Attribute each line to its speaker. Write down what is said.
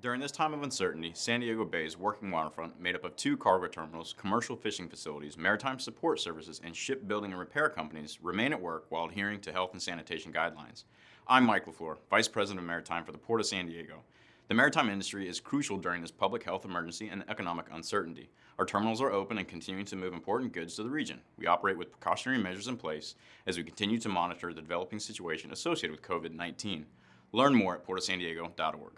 Speaker 1: During this time of uncertainty, San Diego Bay's working waterfront, made up of two cargo terminals, commercial fishing facilities, maritime support services, and shipbuilding and repair companies, remain at work while adhering to health and sanitation guidelines. I'm Mike LaFleur, Vice President of Maritime for the Port of San Diego. The maritime industry is crucial during this public health emergency and economic uncertainty. Our terminals are open and continuing to move important goods to the region. We operate with precautionary measures in place as we continue to monitor the developing situation associated with COVID-19. Learn more at portofsandiego.org.